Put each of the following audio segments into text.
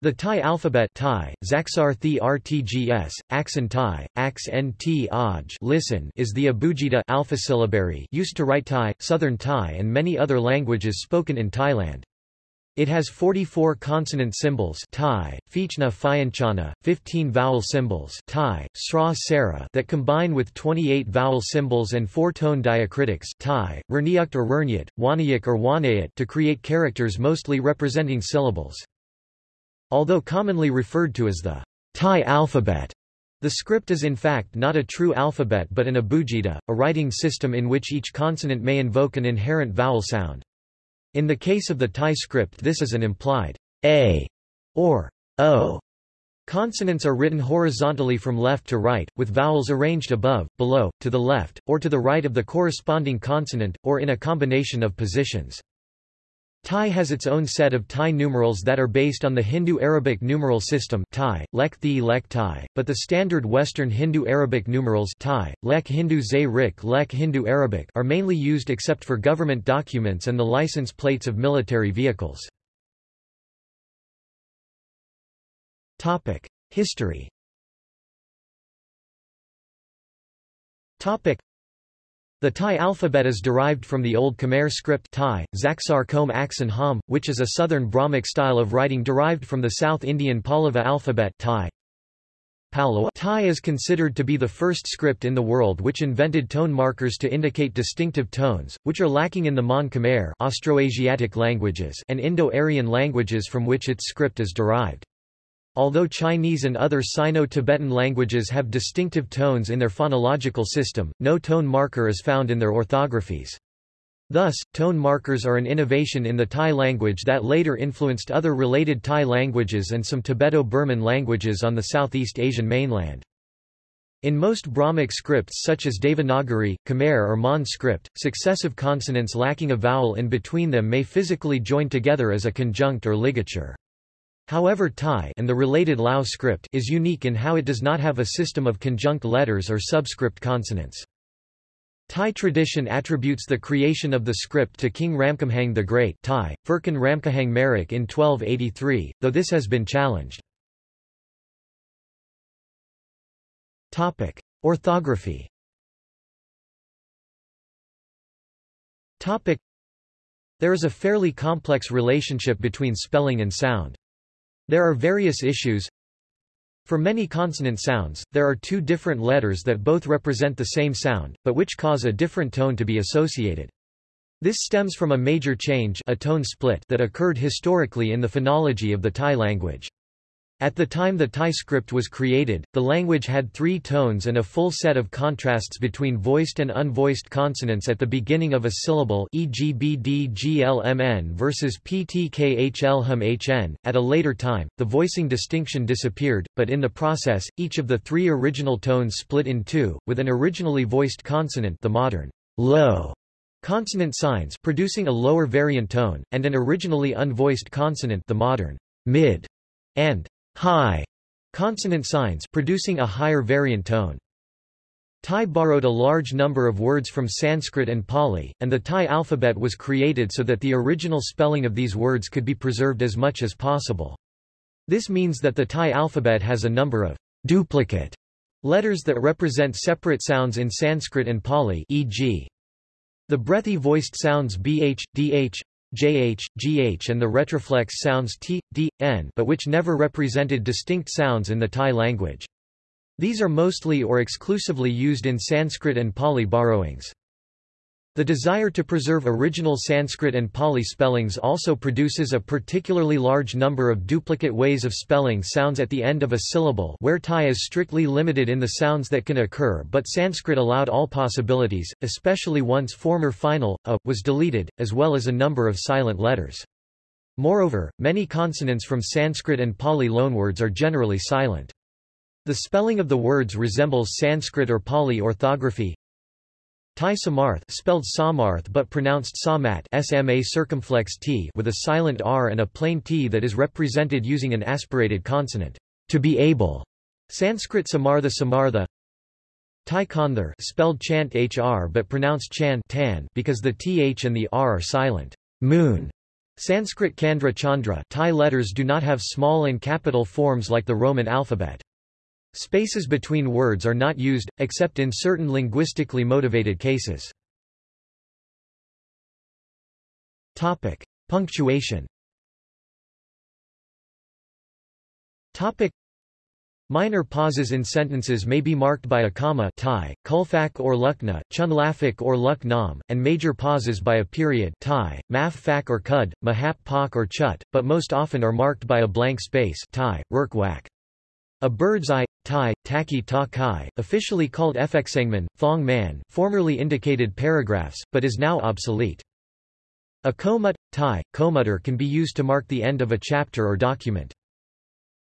The Thai alphabet Thai, Zaksar Thi RTGS, Aksan Thai, Aks Nt Aj listen is the Abugida alphasyllabary used to write Thai, Southern Thai and many other languages spoken in Thailand. It has 44 consonant symbols Thai, Fichna Phianchana, 15 vowel symbols Thai, Sra Sara that combine with 28 vowel symbols and 4 tone diacritics Thai, Rniukt or Rurnyat, Wanayik or Wanayat to create characters mostly representing syllables. Although commonly referred to as the Thai alphabet, the script is in fact not a true alphabet but an abugida, a writing system in which each consonant may invoke an inherent vowel sound. In the case of the Thai script this is an implied a or o. Consonants are written horizontally from left to right, with vowels arranged above, below, to the left, or to the right of the corresponding consonant, or in a combination of positions. Thai has its own set of Thai numerals that are based on the Hindu-Arabic numeral system Thai, Lek Thi Lek Thai, but the standard Western Hindu-Arabic numerals Thai, Lek Hindu Zay Rik Lek Hindu-Arabic are mainly used except for government documents and the license plates of military vehicles. History the Thai alphabet is derived from the Old Khmer script Thai, Zaksar Kom Aksan Ham, which is a southern Brahmic style of writing derived from the South Indian Pallava alphabet Thai. Thai is considered to be the first script in the world which invented tone markers to indicate distinctive tones, which are lacking in the Mon Khmer Austroasiatic languages and Indo-Aryan languages from which its script is derived. Although Chinese and other Sino-Tibetan languages have distinctive tones in their phonological system, no tone marker is found in their orthographies. Thus, tone markers are an innovation in the Thai language that later influenced other related Thai languages and some Tibeto-Burman languages on the Southeast Asian mainland. In most Brahmic scripts such as Devanagari, Khmer or Mon script, successive consonants lacking a vowel in between them may physically join together as a conjunct or ligature. However Thai and the related Lao script is unique in how it does not have a system of conjunct letters or subscript consonants. Thai tradition attributes the creation of the script to King Ramkhamhaeng the Great Thai, Phirkan Ramkhamhaeng Merik in 1283, though this has been challenged. Topic. Orthography Topic. There is a fairly complex relationship between spelling and sound. There are various issues. For many consonant sounds, there are two different letters that both represent the same sound, but which cause a different tone to be associated. This stems from a major change a tone split that occurred historically in the phonology of the Thai language. At the time the Thai script was created, the language had three tones and a full set of contrasts between voiced and unvoiced consonants at the beginning of a syllable e.g. bdglmn versus ptkhlhmhn. At a later time, the voicing distinction disappeared, but in the process, each of the three original tones split in two, with an originally voiced consonant the modern low consonant signs producing a lower variant tone, and an originally unvoiced consonant the modern mid and high consonant signs producing a higher variant tone. Thai borrowed a large number of words from Sanskrit and Pali, and the Thai alphabet was created so that the original spelling of these words could be preserved as much as possible. This means that the Thai alphabet has a number of duplicate letters that represent separate sounds in Sanskrit and Pali e.g. The breathy voiced sounds bh, dh, jh, gh and the retroflex sounds t, d, n but which never represented distinct sounds in the Thai language. These are mostly or exclusively used in Sanskrit and Pali borrowings. The desire to preserve original Sanskrit and Pali spellings also produces a particularly large number of duplicate ways of spelling sounds at the end of a syllable where Thai is strictly limited in the sounds that can occur but Sanskrit allowed all possibilities, especially once former final, a, was deleted, as well as a number of silent letters. Moreover, many consonants from Sanskrit and Pali loanwords are generally silent. The spelling of the words resembles Sanskrit or Pali orthography, Thai samarth spelled samarth but pronounced samat SMA circumflex t with a silent r and a plain t that is represented using an aspirated consonant. To be able. Sanskrit samartha samartha. Thai kandhar spelled chant hr but pronounced chan tan because the th and the r are silent. Moon. Sanskrit Candra Chandra Thai letters do not have small and capital forms like the Roman alphabet. Spaces between words are not used, except in certain linguistically motivated cases. Topic. Punctuation Topic. Minor pauses in sentences may be marked by a comma Thai, kulfak or lukna, chunlafik or luk nam, and major pauses by a period Thai, maf fak or kud, mahap pak or chut, but most often are marked by a blank space Thai, rurkwak. A bird's eye, Thai, taki ta kai, officially called efeksengman, thong man, formerly indicated paragraphs, but is now obsolete. A komut, Thai, komutter can be used to mark the end of a chapter or document.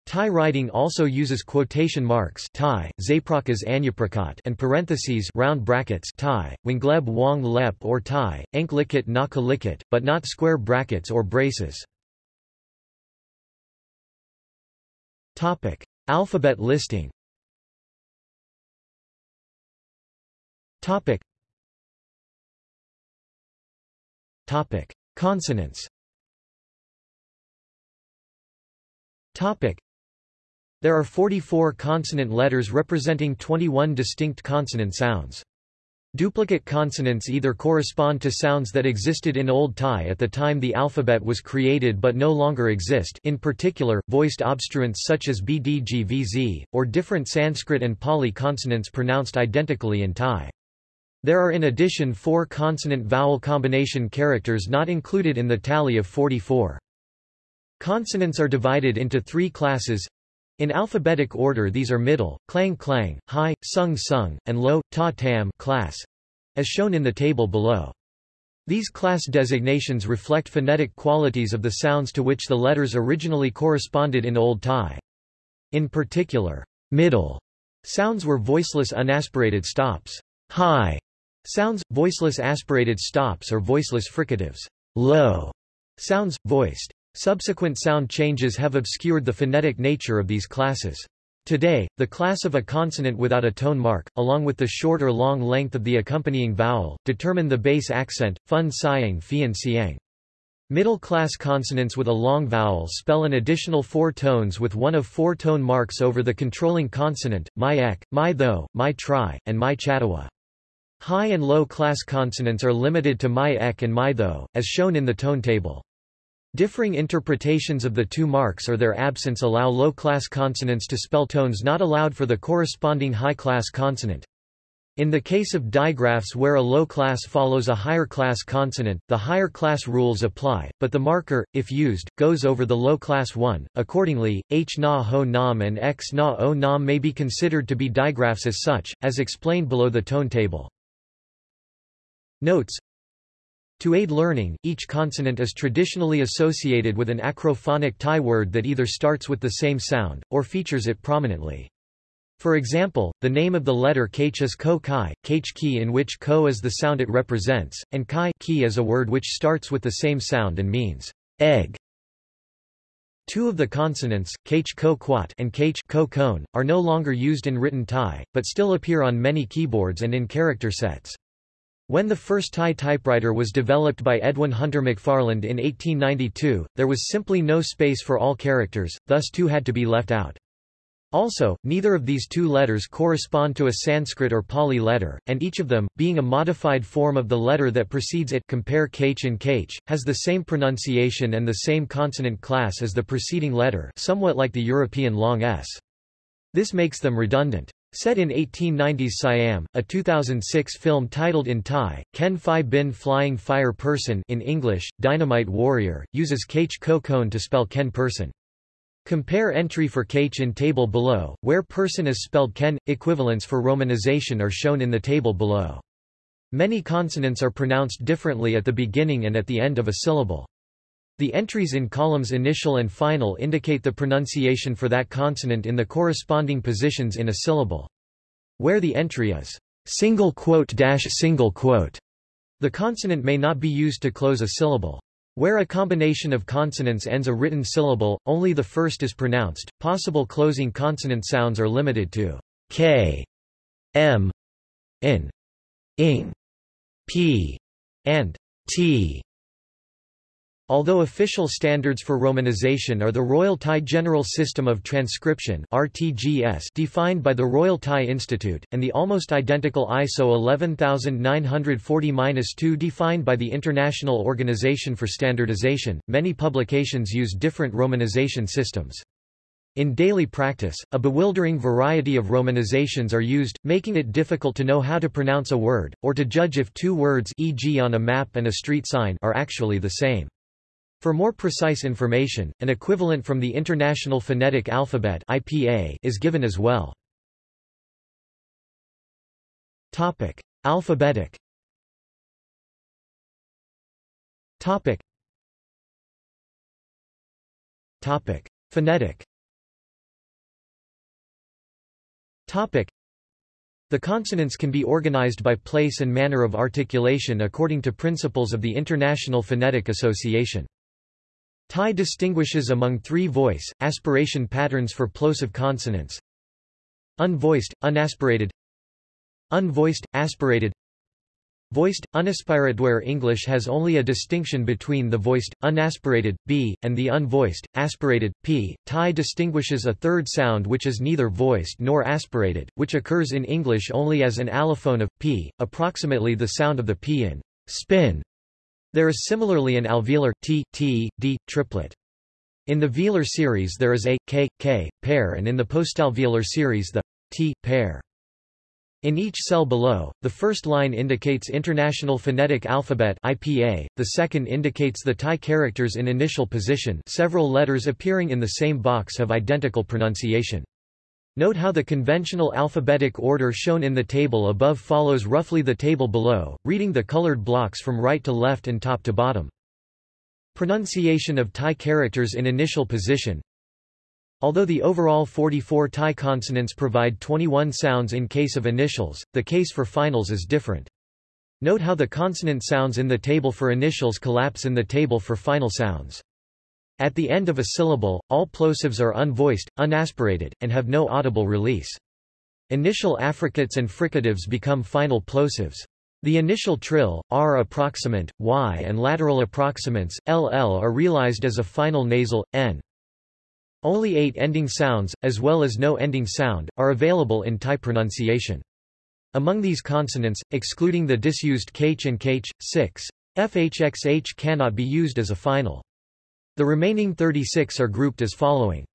Thai writing also uses quotation marks Thai, zaprakas anyaprakat and parentheses round brackets Thai, wingleb wong lep or Thai, enklikit nakalikit, but not square brackets or braces. Topic. Alphabet listing Topic. Topic. Consonants Topic. There are 44 consonant letters representing 21 distinct consonant sounds. Duplicate consonants either correspond to sounds that existed in Old Thai at the time the alphabet was created but no longer exist in particular, voiced obstruents such as bdgvz, or different Sanskrit and Pali consonants pronounced identically in Thai. There are in addition four consonant-vowel combination characters not included in the tally of 44. Consonants are divided into three classes in alphabetic order these are middle, clang clang, high, sung sung, and low, ta tam class, as shown in the table below. These class designations reflect phonetic qualities of the sounds to which the letters originally corresponded in Old Thai. In particular, middle sounds were voiceless unaspirated stops. High sounds, voiceless aspirated stops or voiceless fricatives. Low sounds, voiced. Subsequent sound changes have obscured the phonetic nature of these classes. Today, the class of a consonant without a tone mark, along with the short or long length of the accompanying vowel, determine the base accent, fun siang fian siang. Middle-class consonants with a long vowel spell an additional four tones with one of four tone marks over the controlling consonant, my ek, my tho, my tri, and my chatawa. High and low-class consonants are limited to my ek and my tho, as shown in the tone table. Differing interpretations of the two marks or their absence allow low-class consonants to spell tones not allowed for the corresponding high-class consonant. In the case of digraphs where a low class follows a higher class consonant, the higher class rules apply, but the marker, if used, goes over the low class one. Accordingly, h na ho nam and x na o nam may be considered to be digraphs as such, as explained below the tone table. Notes to aid learning, each consonant is traditionally associated with an acrophonic Thai word that either starts with the same sound, or features it prominently. For example, the name of the letter kh is ko kai, kh ki in which ko is the sound it represents, and kai ki is a word which starts with the same sound and means egg. Two of the consonants, kh ko quat and kh ko kone, are no longer used in written Thai, but still appear on many keyboards and in character sets. When the first Thai typewriter was developed by Edwin Hunter McFarland in 1892, there was simply no space for all characters, thus two had to be left out. Also, neither of these two letters correspond to a Sanskrit or Pali letter, and each of them, being a modified form of the letter that precedes it compare kh and kh, has the same pronunciation and the same consonant class as the preceding letter somewhat like the European long s. This makes them redundant. Set in 1890s Siam, a 2006 film titled in Thai, Ken Phi Bin Flying Fire Person in English, Dynamite Warrior, uses Kh Kokone to spell Ken person. Compare entry for Kh in table below, where person is spelled Ken. Equivalents for romanization are shown in the table below. Many consonants are pronounced differently at the beginning and at the end of a syllable. The entries in columns initial and final indicate the pronunciation for that consonant in the corresponding positions in a syllable. Where the entry is single quote dash single quote, the consonant may not be used to close a syllable. Where a combination of consonants ends a written syllable, only the first is pronounced. Possible closing consonant sounds are limited to k, m, n, ing, p, and t. Although official standards for romanization are the Royal Thai General System of Transcription (RTGS) defined by the Royal Thai Institute and the almost identical ISO 11940-2 defined by the International Organization for Standardization, many publications use different romanization systems. In daily practice, a bewildering variety of romanizations are used, making it difficult to know how to pronounce a word, or to judge if two words e.g. on a map and a street sign are actually the same. For more precise information, an equivalent from the International Phonetic Alphabet (IPA) is given as well. Topic: Alphabetic. Topic. Topic: Phonetic. Topic. The consonants can be organized by place and manner of articulation according to principles of the International Phonetic Association. Thai distinguishes among three voice, aspiration patterns for plosive consonants. Unvoiced, unaspirated Unvoiced, aspirated Voiced, unaspirated where English has only a distinction between the voiced, unaspirated, b, and the unvoiced, aspirated, p. Thai distinguishes a third sound which is neither voiced nor aspirated, which occurs in English only as an allophone of p, approximately the sound of the p in spin. There is similarly an alveolar t, t, d, triplet. In the velar series there is a, k, k, pair and in the postalveolar series the t, pair. In each cell below, the first line indicates International Phonetic Alphabet IPA, the second indicates the Thai characters in initial position several letters appearing in the same box have identical pronunciation. Note how the conventional alphabetic order shown in the table above follows roughly the table below, reading the colored blocks from right to left and top to bottom. Pronunciation of Thai characters in initial position Although the overall 44 Thai consonants provide 21 sounds in case of initials, the case for finals is different. Note how the consonant sounds in the table for initials collapse in the table for final sounds. At the end of a syllable, all plosives are unvoiced, unaspirated, and have no audible release. Initial affricates and fricatives become final plosives. The initial trill, r approximant, y and lateral approximants, ll are realized as a final nasal, n. Only eight ending sounds, as well as no ending sound, are available in Thai pronunciation. Among these consonants, excluding the disused kh and kh, 6, fhxh cannot be used as a final. The remaining 36 are grouped as following.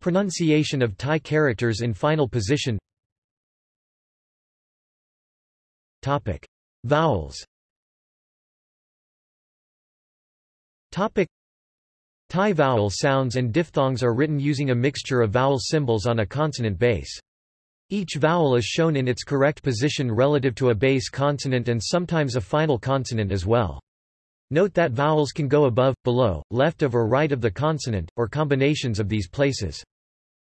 Pronunciation of Thai characters in final position Topic. Vowels Topic. Thai vowel sounds and diphthongs are written using a mixture of vowel symbols on a consonant base. Each vowel is shown in its correct position relative to a base consonant and sometimes a final consonant as well. Note that vowels can go above, below, left of or right of the consonant, or combinations of these places.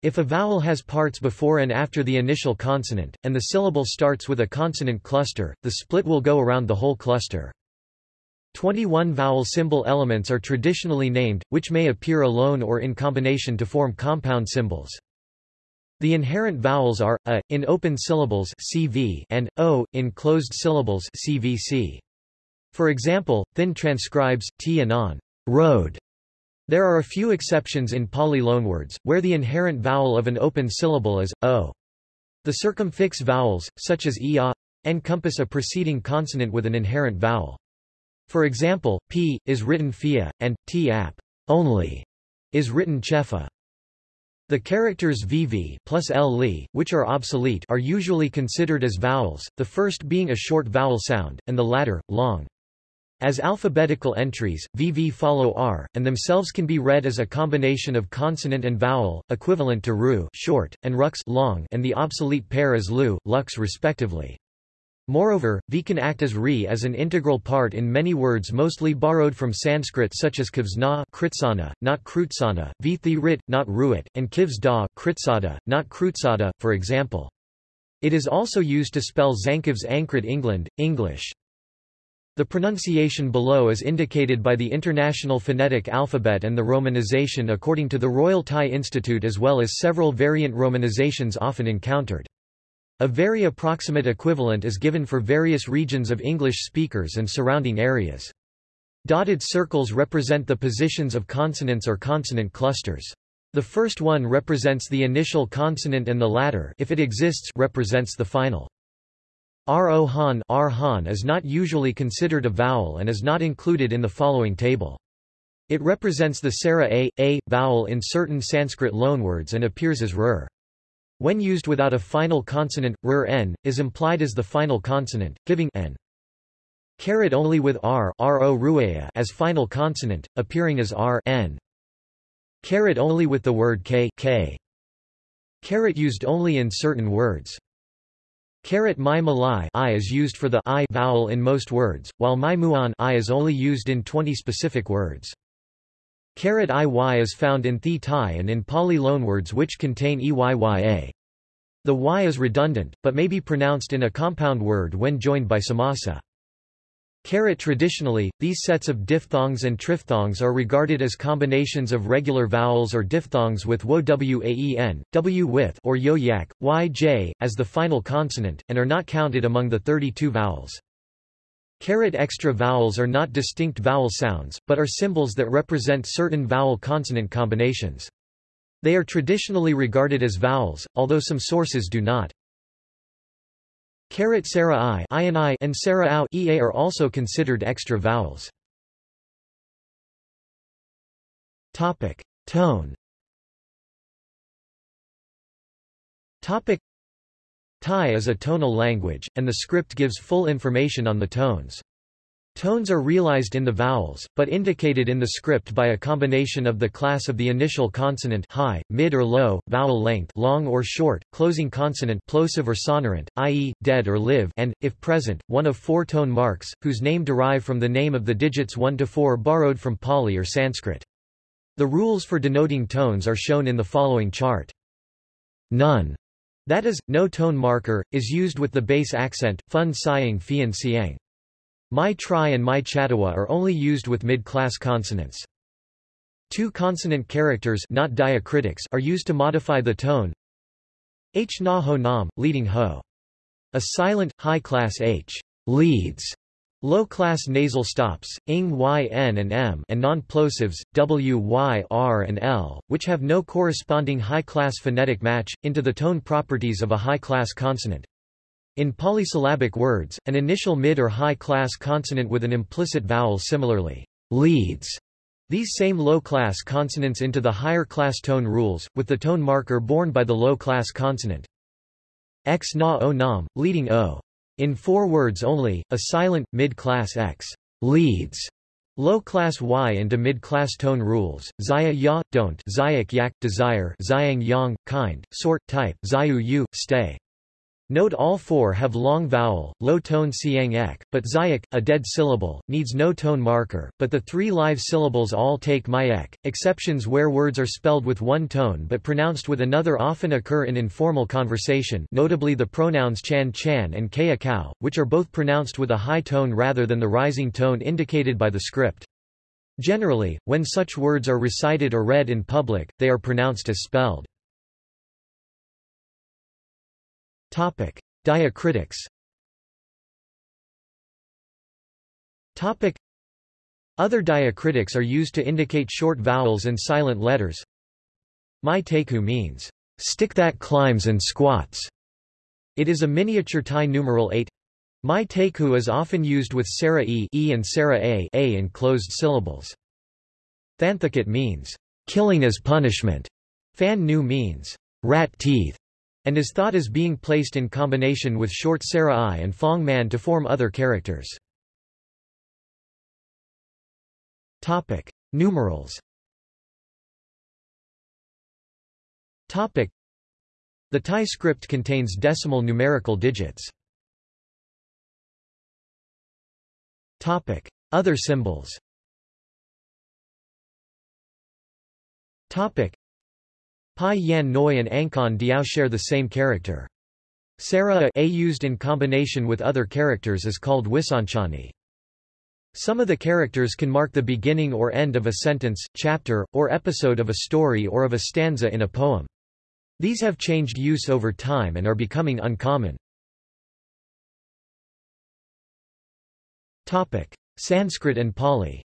If a vowel has parts before and after the initial consonant, and the syllable starts with a consonant cluster, the split will go around the whole cluster. 21 vowel symbol elements are traditionally named, which may appear alone or in combination to form compound symbols. The inherent vowels are, a, in open syllables CV and, o, in closed syllables CVC. For example, thin transcribes, t and on, road. There are a few exceptions in Pali loanwords, where the inherent vowel of an open syllable is, o. The circumfix vowels, such as e a, encompass a preceding consonant with an inherent vowel. For example, p, is written fia, and, t ap, only, is written chefa. The characters vv plus l li, which are obsolete are usually considered as vowels, the first being a short vowel sound, and the latter, long. As alphabetical entries, VV follow R, and themselves can be read as a combination of consonant and vowel, equivalent to ru short, and rux long, and the obsolete pair as lu, lux respectively. Moreover, V can act as RE as an integral part in many words mostly borrowed from Sanskrit such as kivs na kritsana, not krutsana, vithi rit, not ruit, and kivs da kritsada, not krutsada, for example. It is also used to spell Zankivs Ankrit England, English. The pronunciation below is indicated by the International Phonetic Alphabet and the romanization according to the Royal Thai Institute as well as several variant romanizations often encountered. A very approximate equivalent is given for various regions of English speakers and surrounding areas. Dotted circles represent the positions of consonants or consonant clusters. The first one represents the initial consonant and the latter if it exists represents the final. Rohan Arhan is not usually considered a vowel and is not included in the following table. It represents the Sara a, a vowel in certain Sanskrit loanwords and appears as rur. When used without a final consonant, rur n, is implied as the final consonant, giving n. Caret only with r, ro as final consonant, appearing as r n. Caret only with the word k, k. Caret used only in certain words. Caret my malai i is used for the i vowel in most words, while my muan i is only used in 20 specific words. Caret iy is found in thi Thai and in Pali loanwords which contain eyya. The y is redundant, but may be pronounced in a compound word when joined by samasa. Caret traditionally, these sets of diphthongs and triphthongs are regarded as combinations of regular vowels or diphthongs with wo w with or yo yak, y j, as the final consonant, and are not counted among the 32 vowels. Carat extra vowels are not distinct vowel sounds, but are symbols that represent certain vowel-consonant combinations. They are traditionally regarded as vowels, although some sources do not. Caret Sarah I, I and I and Sarah Au ea are also considered extra vowels. Topic: Tone. Topic: Thai is a tonal language, and the script gives full information on the tones. Tones are realized in the vowels, but indicated in the script by a combination of the class of the initial consonant high, mid or low, vowel length long or short, closing consonant plosive or sonorant, i.e., dead or live and, if present, one of four tone marks, whose name derive from the name of the digits 1 to 4 borrowed from Pali or Sanskrit. The rules for denoting tones are shown in the following chart. None, that is, no tone marker, is used with the base accent, fun siang fian siang. My tri and my chatawa are only used with mid-class consonants. Two consonant characters not diacritics are used to modify the tone. H na ho nam, leading ho. A silent, high-class H leads low-class nasal stops, ing y n and m and non-plosives, w y r and l, which have no corresponding high-class phonetic match, into the tone properties of a high-class consonant. In polysyllabic words, an initial mid or high-class consonant with an implicit vowel similarly leads these same low-class consonants into the higher-class tone rules, with the tone marker borne by the low-class consonant. X na o nam, leading o. In four words only, a silent, mid-class X leads low-class Y into mid-class tone rules, Zaya ya, don't Zayak yak, desire Zayang yang, kind, sort, type, Zayu yu, stay. Note all four have long vowel, low tone siang ek, but zayak, a dead syllable, needs no tone marker, but the three live syllables all take my ek. Exceptions where words are spelled with one tone but pronounced with another often occur in informal conversation notably the pronouns chan chan and kaya cow, which are both pronounced with a high tone rather than the rising tone indicated by the script. Generally, when such words are recited or read in public, they are pronounced as spelled. Topic: Diacritics. Topic: Other diacritics are used to indicate short vowels and silent letters. My teku means stick that climbs and squats. It is a miniature Thai numeral 8. My teku is often used with sara e, e and sara a, a in closed syllables. Thanthakat means killing as punishment. Fan nu means rat teeth and is thought as being placed in combination with short Sarah I and Fong Man to form other characters. Topic: Numerals. Topic: The Thai script contains decimal numerical digits. Topic: Other symbols. Topic: Pai Yan Noi and Ankon Diao share the same character. Sarah a used in combination with other characters is called Wisanchani. Some of the characters can mark the beginning or end of a sentence, chapter, or episode of a story or of a stanza in a poem. These have changed use over time and are becoming uncommon. Topic: Sanskrit and Pali.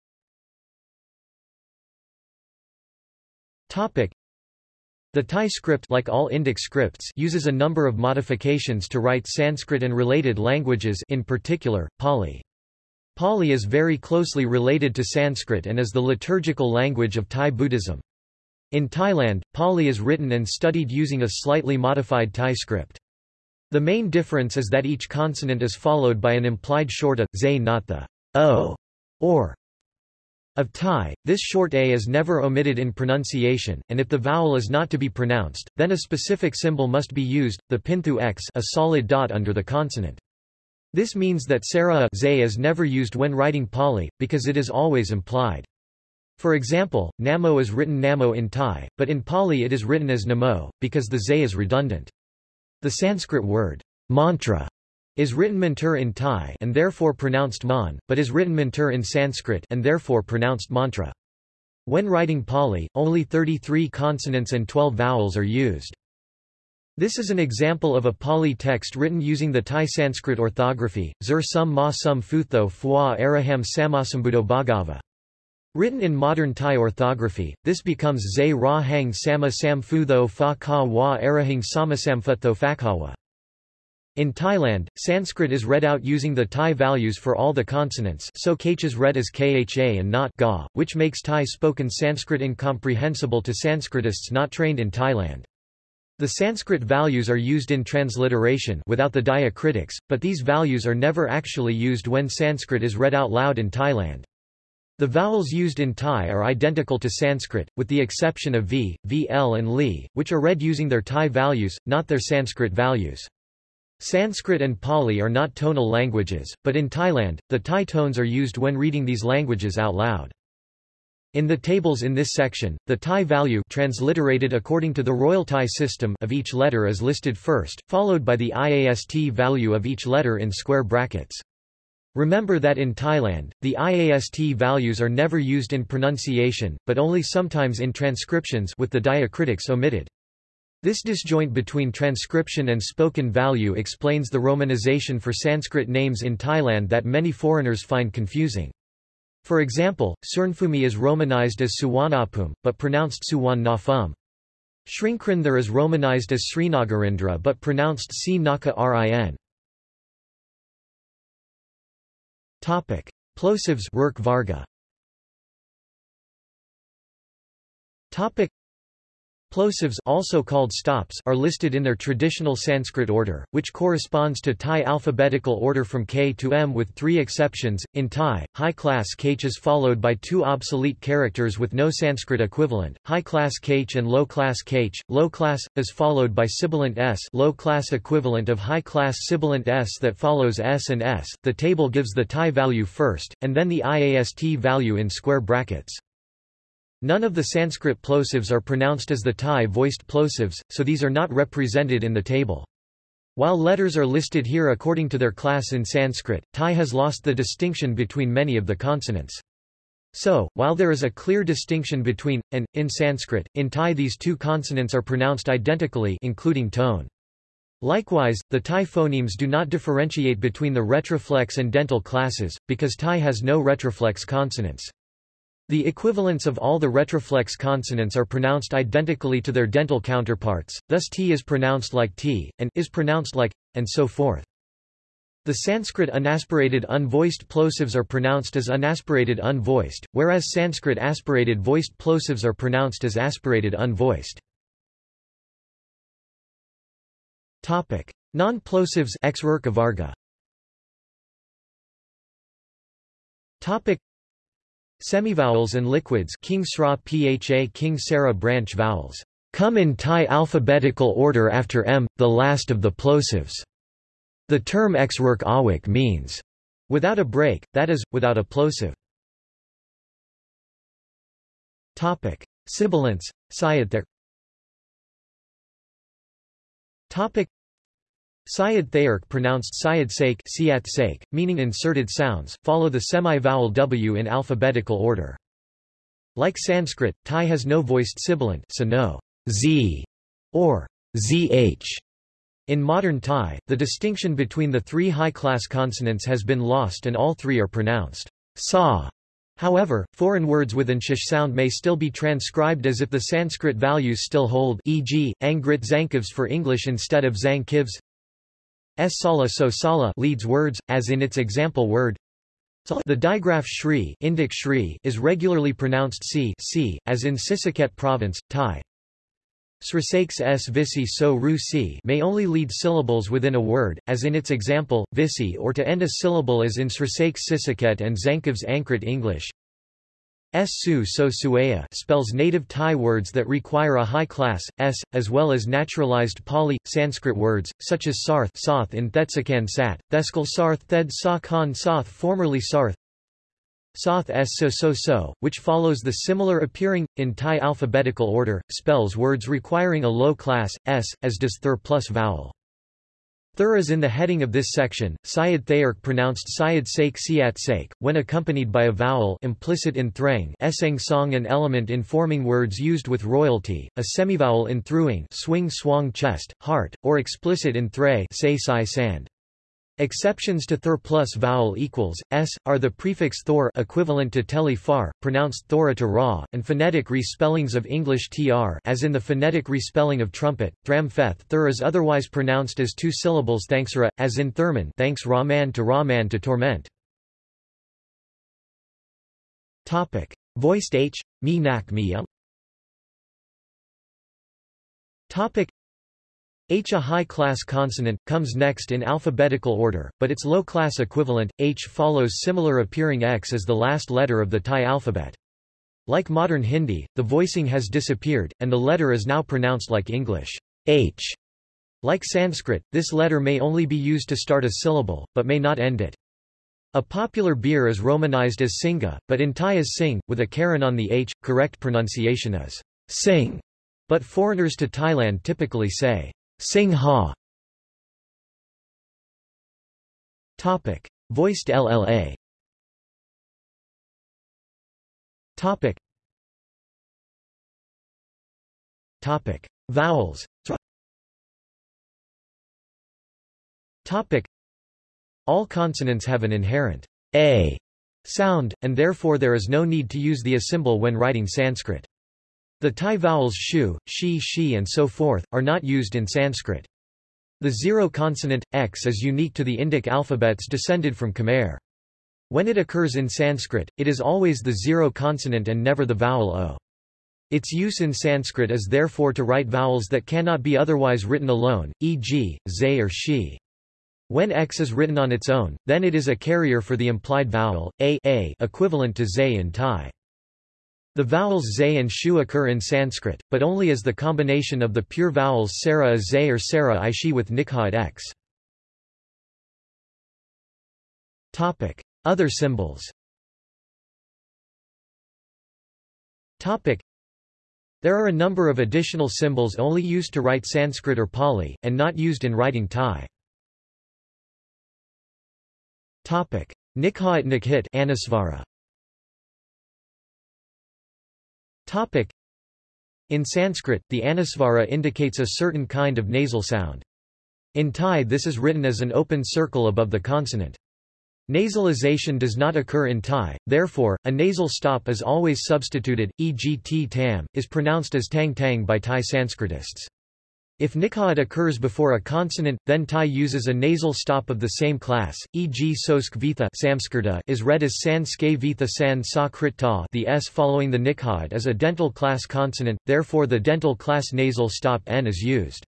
Topic: the Thai script like all Indic scripts uses a number of modifications to write Sanskrit and related languages in particular, Pali. Pali is very closely related to Sanskrit and is the liturgical language of Thai Buddhism. In Thailand, Pali is written and studied using a slightly modified Thai script. The main difference is that each consonant is followed by an implied short a, zay not the o or of Thai, this short a is never omitted in pronunciation, and if the vowel is not to be pronounced, then a specific symbol must be used, the pinthu x a solid dot under the consonant. This means that sara zay is never used when writing Pali, because it is always implied. For example, namo is written namo in Thai, but in Pali it is written as namo, because the zay is redundant. The Sanskrit word mantra is written mantur in Thai and therefore pronounced man, but is written mantur in Sanskrit and therefore pronounced mantra. When writing Pali, only 33 consonants and 12 vowels are used. This is an example of a Pali text written using the Thai Sanskrit orthography, Zur sum ma sum futho araham samasambudo bhagava. Written in modern Thai orthography, this becomes Zay Ra Hang Sama Sam Futho Fa Ka Wa Arahing Samasamfutho. In Thailand, Sanskrit is read out using the Thai values for all the consonants so kh is read as kha and not ga, which makes Thai spoken Sanskrit incomprehensible to Sanskritists not trained in Thailand. The Sanskrit values are used in transliteration without the diacritics, but these values are never actually used when Sanskrit is read out loud in Thailand. The vowels used in Thai are identical to Sanskrit, with the exception of v, vl and li, which are read using their Thai values, not their Sanskrit values. Sanskrit and Pali are not tonal languages, but in Thailand, the Thai tones are used when reading these languages out loud. In the tables in this section, the Thai value transliterated according to the Royal Thai system of each letter is listed first, followed by the IAST value of each letter in square brackets. Remember that in Thailand, the IAST values are never used in pronunciation, but only sometimes in transcriptions with the diacritics omitted. This disjoint between transcription and spoken value explains the romanization for Sanskrit names in Thailand that many foreigners find confusing. For example, Surnfumi is romanized as Suvarnabhumi, but pronounced Suwan Nafum. Shrinkrindar is romanized as Srinagarindra but pronounced Si Naka Rin. Plosives work Varga. Plosives also called stops are listed in their traditional Sanskrit order, which corresponds to Thai alphabetical order from K to M with three exceptions. In Thai, high-class kh is followed by two obsolete characters with no Sanskrit equivalent, high-class kh and low-class kh. Low-class is followed by sibilant s, low-class equivalent of high-class sibilant s that follows s and s. The table gives the Thai value first, and then the IAST value in square brackets. None of the Sanskrit plosives are pronounced as the Thai voiced plosives, so these are not represented in the table. While letters are listed here according to their class in Sanskrit, Thai has lost the distinction between many of the consonants. So, while there is a clear distinction between, and, in Sanskrit, in Thai these two consonants are pronounced identically including tone. Likewise, the Thai phonemes do not differentiate between the retroflex and dental classes, because Thai has no retroflex consonants. The equivalents of all the retroflex consonants are pronounced identically to their dental counterparts, thus t is pronounced like t, and is pronounced like, and so forth. The Sanskrit unaspirated unvoiced plosives are pronounced as unaspirated unvoiced, whereas Sanskrit aspirated voiced plosives are pronounced as aspirated unvoiced. Non-plosives Topic Semivowels and liquids King Sra Pha King Sarah branch vowels come in Thai alphabetical order after m, the last of the plosives. The term exwerk awik means without a break, that is, without a plosive. Topic: Sibilants, Topic: Syed Thayerk pronounced Syed sake meaning inserted sounds, follow the semi-vowel W in alphabetical order. Like Sanskrit, Thai has no voiced sibilant so no z or zh. In modern Thai, the distinction between the three high-class consonants has been lost and all three are pronounced sa. However, foreign words with an sh sound may still be transcribed as if the Sanskrit values still hold e.g., angrit zankivs for English instead of zankivs. S sala so sala leads words, as in its example word. The digraph shri, Indic shri is regularly pronounced si, si as in Sisaket province, Thai. Srisakes s visi so ru si may only lead syllables within a word, as in its example, visi or to end a syllable as in Srisakes Sisaket and Zankov's Ankrit English. Su so suaya spells native Thai words that require a high class, s, as well as naturalized Pali, Sanskrit words, such as sarth soth in Thetsakan sat, Theskal sarth thed sa khan soth formerly sarth, Soth s so so so, which follows the similar appearing, in Thai alphabetical order, spells words requiring a low class, s, as does thur plus vowel. Thur is in the heading of this section, Syed Thayerk pronounced Syed Sake Siat Sake, when accompanied by a vowel implicit in thrang eseng song an element in forming words used with royalty, a semivowel in thruing swing swang chest, heart, or explicit in thray say sai sand. Exceptions to thur plus vowel equals, s, are the prefix thor equivalent to teli far, pronounced thora to ra, and phonetic respellings of English tr as in the phonetic respelling of trumpet, thram feth thur is otherwise pronounced as two syllables thanksra, as in thurman thanks Rahman to Rahman to torment. Topic. Voiced h, me nak me Topic. H a high-class consonant, comes next in alphabetical order, but its low-class equivalent, H follows similar appearing X as the last letter of the Thai alphabet. Like modern Hindi, the voicing has disappeared, and the letter is now pronounced like English, H. Like Sanskrit, this letter may only be used to start a syllable, but may not end it. A popular beer is romanized as Singha, but in Thai is Sing, with a Karan on the H. Correct pronunciation is Sing, but foreigners to Thailand typically say Sing Ha Topic. Voiced LLA Topic. Topic. Vowels Topic. All consonants have an inherent a sound, and therefore there is no need to use the a symbol when writing Sanskrit. The Thai vowels shu, shi shi and so forth, are not used in Sanskrit. The zero consonant, x is unique to the Indic alphabets descended from Khmer. When it occurs in Sanskrit, it is always the zero consonant and never the vowel o. Its use in Sanskrit is therefore to write vowels that cannot be otherwise written alone, e.g., zay or she. When x is written on its own, then it is a carrier for the implied vowel, a, a equivalent to zay in Thai. The vowels zay and shu occur in Sanskrit, but only as the combination of the pure vowels sara a zay or sara i shi with nikhat x. Other symbols. There are a number of additional symbols only used to write Sanskrit or Pali, and not used in writing Thai. Nikhat Nikhit Anusvara Topic. In Sanskrit, the anusvara indicates a certain kind of nasal sound. In Thai this is written as an open circle above the consonant. Nasalization does not occur in Thai, therefore, a nasal stop is always substituted, e.g. t tam, is pronounced as tang tang by Thai Sanskritists. If nikhat occurs before a consonant, then Thai uses a nasal stop of the same class, e.g. sosk vitha is read as san ske vitha san sa ta the s following the nikhat is a dental class consonant, therefore the dental class nasal stop n is used.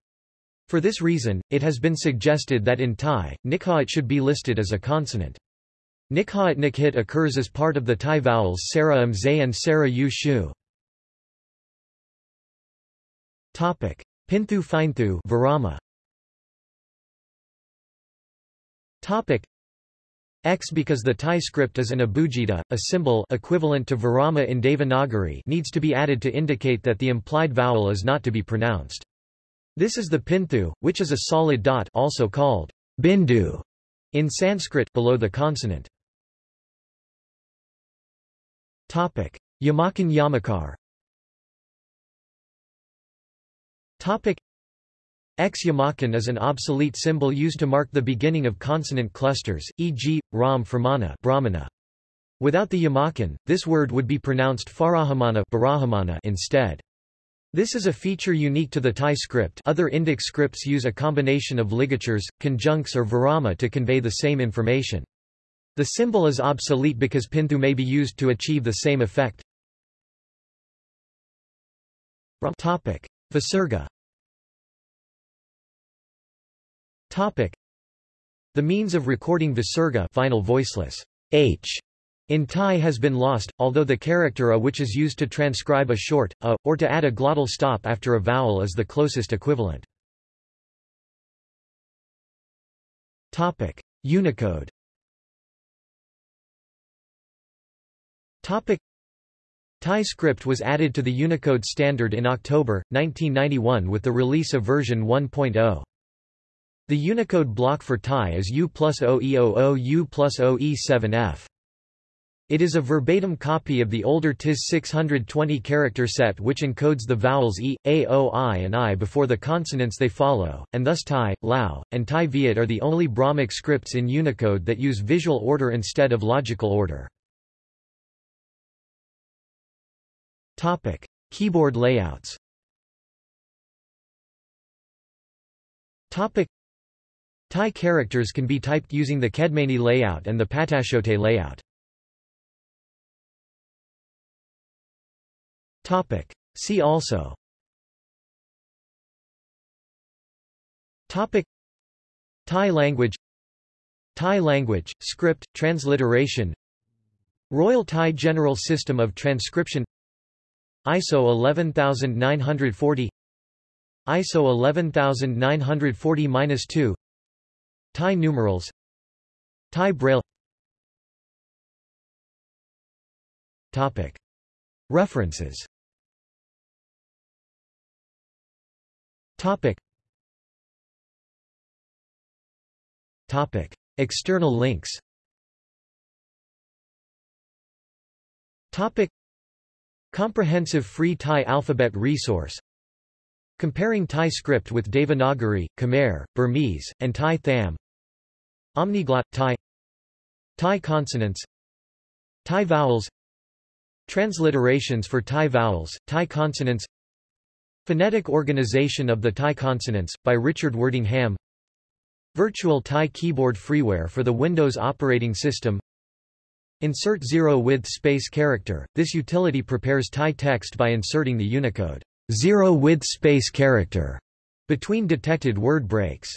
For this reason, it has been suggested that in Thai, nikhat should be listed as a consonant. Nikhat nikhit occurs as part of the Thai vowels sara m zay and sara u shu. Topic. Pinthu Finethu Virama. Topic X because the Thai script is an abugida, a symbol equivalent to Virama in Devanagari needs to be added to indicate that the implied vowel is not to be pronounced. This is the pinthu, which is a solid dot also called bindu in Sanskrit below the consonant. Topic: Yamakan Yamakar Topic X Yamakan is an obsolete symbol used to mark the beginning of consonant clusters, e.g., Ram Framana Brahmana. Without the yamakan, this word would be pronounced farahamana instead. This is a feature unique to the Thai script other Indic scripts use a combination of ligatures, conjuncts or virama to convey the same information. The symbol is obsolete because pinthu may be used to achieve the same effect. Visarga Topic. The means of recording visarga final voiceless h in Thai has been lost, although the character a which is used to transcribe a short, a, or to add a glottal stop after a vowel is the closest equivalent. Topic. Unicode Topic. Thai script was added to the Unicode standard in October, 1991 with the release of version 1.0. The Unicode block for Thai is U plus 0E00 U plus 0E7F. It is a verbatim copy of the older TIS 620-character set which encodes the vowels e, a, o, i and i before the consonants they follow, and thus Thai, Lao, and Tai Viet are the only Brahmic scripts in Unicode that use visual order instead of logical order. Topic. Keyboard layouts Topic. Thai characters can be typed using the Kedmanee layout and the Pattachote layout. Topic. See also Topic. Thai language Thai language, script, transliteration Royal Thai General System of Transcription ISO 11940 ISO 11940-2 Thai numerals Thai Braille Topic. References Topic. Topic. External links Topic. Comprehensive Free Thai Alphabet Resource. Comparing Thai script with Devanagari, Khmer, Burmese, and Tai Tham. Omniglot Thai. Thai consonants. Thai vowels. Transliterations for Thai vowels, Thai consonants. Phonetic Organization of the Thai Consonants, by Richard Wordingham Virtual Thai Keyboard Freeware for the Windows operating system Insert zero-width space character. This utility prepares Thai text by inserting the Unicode zero-width space character between detected word breaks.